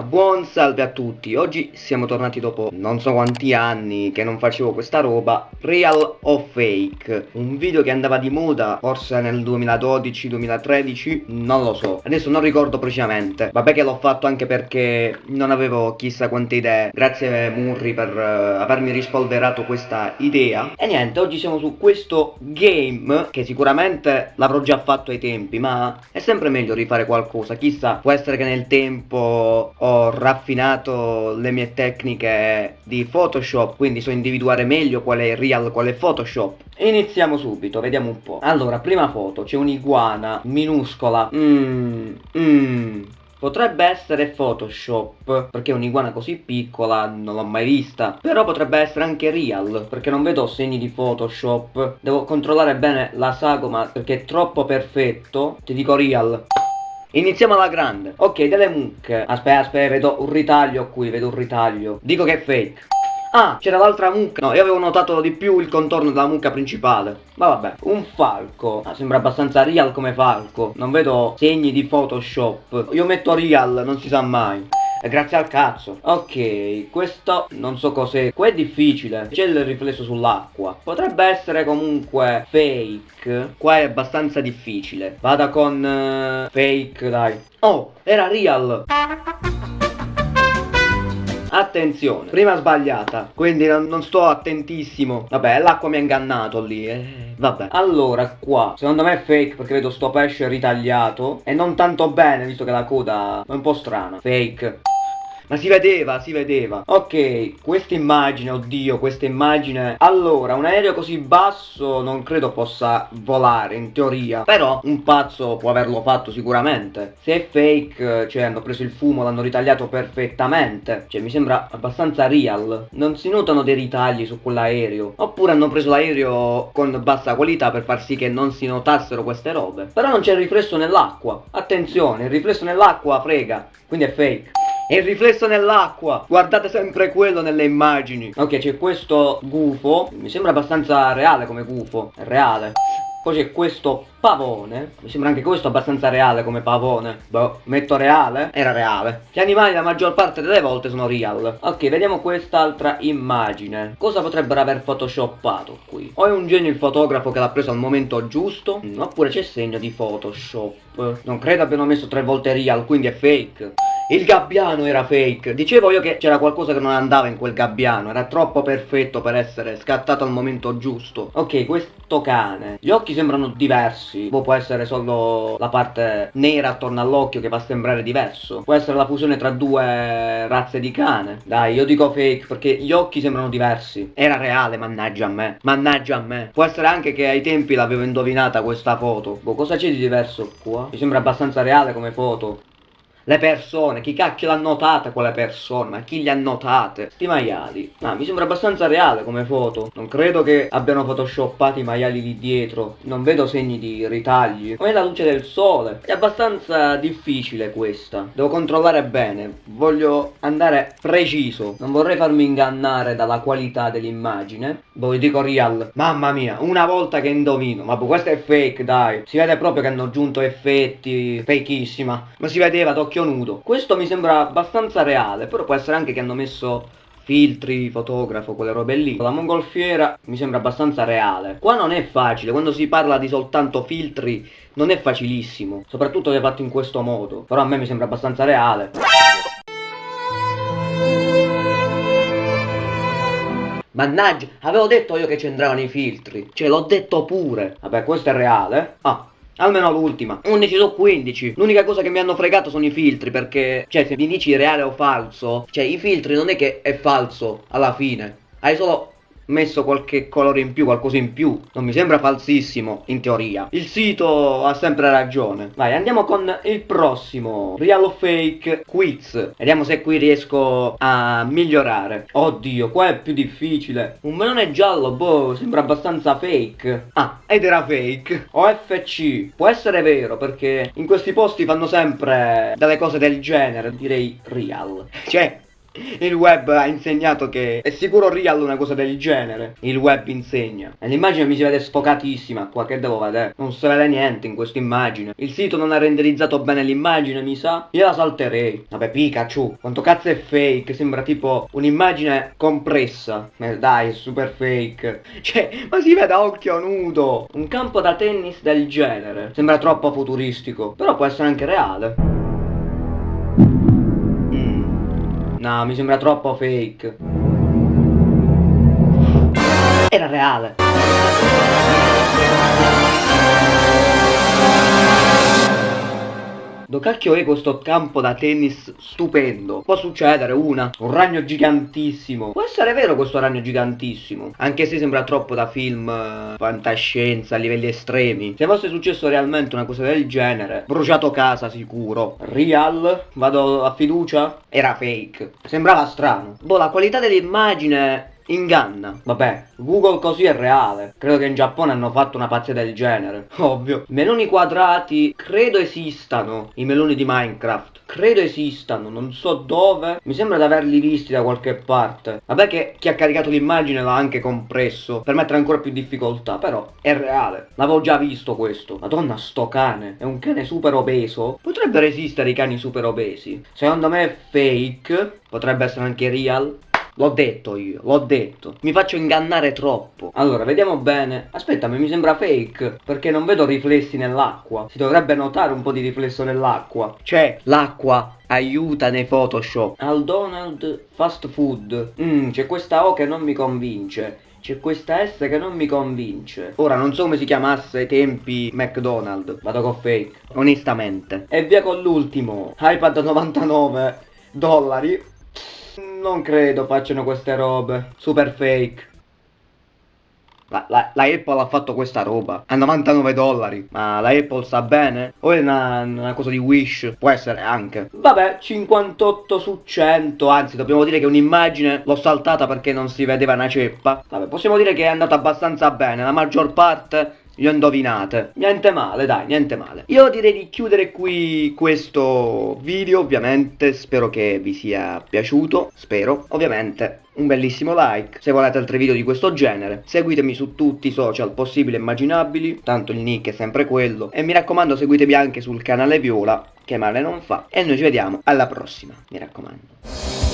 Ma buon salve a tutti, oggi siamo tornati dopo non so quanti anni che non facevo questa roba Real o Fake. Un video che andava di moda forse nel 2012-2013 Non lo so, adesso non ricordo precisamente. Vabbè che l'ho fatto anche perché non avevo chissà quante idee. Grazie Murri per uh, avermi rispolverato questa idea. E niente, oggi siamo su questo game Che sicuramente l'avrò già fatto ai tempi Ma è sempre meglio rifare qualcosa. Chissà, può essere che nel tempo ho raffinato le mie tecniche di Photoshop, quindi so individuare meglio qual è Real, qual è Photoshop. Iniziamo subito, vediamo un po'. Allora, prima foto, c'è un'iguana minuscola. Mmm, mmm. Potrebbe essere Photoshop, perché un'iguana così piccola non l'ho mai vista. Però potrebbe essere anche Real, perché non vedo segni di Photoshop. Devo controllare bene la sagoma, perché è troppo perfetto. Ti dico Real. Iniziamo alla grande. Ok, delle mucche. Aspetta, aspetta, vedo un ritaglio qui, vedo un ritaglio. Dico che è fake. Ah, c'era l'altra mucca. No, io avevo notato di più il contorno della mucca principale. Ma vabbè, un falco. Ah, sembra abbastanza real come falco. Non vedo segni di Photoshop. Io metto real, non si sa mai. E grazie al cazzo. Ok, questo non so cos'è. Qua è difficile. C'è il riflesso sull'acqua. Potrebbe essere comunque fake. Qua è abbastanza difficile. Vada con uh, fake, dai. Oh, era real. Attenzione, prima sbagliata, quindi non, non sto attentissimo. Vabbè, l'acqua mi ha ingannato lì, eh. Vabbè, allora qua, secondo me è fake perché vedo sto pesce ritagliato e non tanto bene visto che la coda è un po' strana. Fake. Ma si vedeva, si vedeva. Ok, questa immagine, oddio, questa immagine. Allora, un aereo così basso non credo possa volare, in teoria. Però un pazzo può averlo fatto sicuramente. Se è fake, cioè hanno preso il fumo, l'hanno ritagliato perfettamente. Cioè, mi sembra abbastanza real. Non si notano dei ritagli su quell'aereo. Oppure hanno preso l'aereo con bassa qualità per far sì che non si notassero queste robe. Però non c'è il riflesso nell'acqua. Attenzione, il riflesso nell'acqua frega. Quindi è fake. E il riflesso nell'acqua. Guardate sempre quello nelle immagini. Ok c'è questo gufo. Mi sembra abbastanza reale come gufo. È reale. Poi c'è questo pavone. Mi sembra anche questo abbastanza reale come pavone. Boh, metto reale? Era reale. Gli animali la maggior parte delle volte sono real. Ok, vediamo quest'altra immagine. Cosa potrebbero aver photoshoppato qui? O è un genio il fotografo che l'ha preso al momento giusto? Oppure c'è segno di photoshop? Non credo abbiano messo tre volte real, quindi è fake il gabbiano era fake. Dicevo io che c'era qualcosa che non andava in quel gabbiano. Era troppo perfetto per essere scattato al momento giusto. Ok, questo cane. Gli occhi sembrano diversi. Boh, può essere solo la parte nera attorno all'occhio che fa sembrare diverso. Può essere la fusione tra due razze di cane. Dai, io dico fake perché gli occhi sembrano diversi. Era reale, mannaggia a me. Mannaggia a me. Può essere anche che ai tempi l'avevo indovinata questa foto. Boh, cosa c'è di diverso qua? Mi sembra abbastanza reale come foto. Le persone, chi cacchio l'ha notata quelle persone? Ma chi le ha notate? Sti maiali. Ma mi sembra abbastanza reale come foto. Non credo che abbiano photoshoppato i maiali lì dietro. Non vedo segni di ritagli. Come la luce del sole. È abbastanza difficile questa. Devo controllare bene. Voglio andare preciso. Non vorrei farmi ingannare dalla qualità dell'immagine. Poi dico real. Mamma mia, una volta che indovino. Ma questo è fake, dai. Si vede proprio che hanno aggiunto effetti. Fakeissima. Ma si vedeva, tocca occhio nudo. Questo mi sembra abbastanza reale, però può essere anche che hanno messo filtri, fotografo, quelle robe lì. La mongolfiera mi sembra abbastanza reale. Qua non è facile, quando si parla di soltanto filtri non è facilissimo, soprattutto se è fatto in questo modo. Però a me mi sembra abbastanza reale. Mannaggia, avevo detto io che c'entravano i filtri. Cioè, l'ho detto pure. Vabbè, questo è reale. Ah, Almeno l'ultima. 11 su 15 L'unica cosa che mi hanno fregato sono i filtri Perché Cioè se mi dici reale o falso Cioè i filtri non è che è falso Alla fine. Hai solo messo qualche colore in più, qualcosa in più. Non mi sembra falsissimo, in teoria. Il sito ha sempre ragione. Vai, andiamo con il prossimo. Real o fake quiz. Vediamo se qui riesco a migliorare. Oddio, qua è più difficile. Un melone giallo, boh, sembra abbastanza fake. Ah, ed era fake. OFC. Può essere vero, perché in questi posti fanno sempre delle cose del genere. Direi real. Cioè, Il web ha insegnato che è sicuro real una cosa del genere. Il web insegna. E l'immagine mi si vede sfocatissima qua, che devo vedere? Non si vede niente in questa immagine. Il sito non ha renderizzato bene l'immagine, mi sa. Io la salterei. Vabbè, Pikachu. Quanto cazzo è fake? Sembra tipo un'immagine compressa. Eh, dai, è super fake. Cioè, ma si vede a occhio nudo. Un campo da tennis del genere. Sembra troppo futuristico. Però può essere anche reale. No, mi sembra troppo fake. Era reale. Do cacchio è questo campo da tennis stupendo? Può succedere una, un ragno gigantissimo. Può essere vero questo ragno gigantissimo. Anche se sembra troppo da film uh, fantascienza a livelli estremi. Se fosse successo realmente una cosa del genere, bruciato casa sicuro. Real, vado a fiducia, era fake. Sembrava strano. Boh, la qualità dell'immagine inganna. Vabbè, Google così è reale. Credo che in Giappone hanno fatto una pazzia del genere. Ovvio. Meloni quadrati, credo esistano. I meloni di Minecraft. Credo esistano, non so dove. Mi sembra di averli visti da qualche parte. Vabbè che chi ha caricato l'immagine l'ha anche compresso. Per mettere ancora più difficoltà. Però è reale. L'avevo già visto questo. Madonna, sto cane. È un cane super obeso. Potrebbero esistere i cani super obesi. Secondo me è fake. Potrebbe essere anche real. L'ho detto io, l'ho detto. Mi faccio ingannare troppo. Allora, vediamo bene. Aspetta, ma mi sembra fake. Perché non vedo riflessi nell'acqua. Si dovrebbe notare un po' di riflesso nell'acqua. Cioè, l'acqua aiuta nei Photoshop. Al Donald Fast Food. Mmm, c'è questa O che non mi convince. C'è questa S che non mi convince. Ora non so come si chiamasse ai tempi McDonald's. Vado con fake. Onestamente. E via con l'ultimo. iPad 99 dollari. Non credo facciano queste robe. Super fake. La, la, la, Apple ha fatto questa roba a 99 dollari. Ma la Apple sta bene? O è una, una, cosa di Wish? Può essere anche. Vabbè, 58 su 100. Anzi, dobbiamo dire che un'immagine l'ho saltata perché non si vedeva una ceppa. Vabbè, possiamo dire che è andata abbastanza bene. La maggior parte le ho indovinate. Niente male, dai, niente male. Io direi di chiudere qui questo video, ovviamente. Spero che vi sia piaciuto. Spero, ovviamente. Un bellissimo like se volete altri video di questo genere. Seguitemi su tutti i social possibili e immaginabili, tanto il nick è sempre quello. E mi raccomando seguitemi anche sul canale Viola, che male non fa. E noi ci vediamo alla prossima, mi raccomando.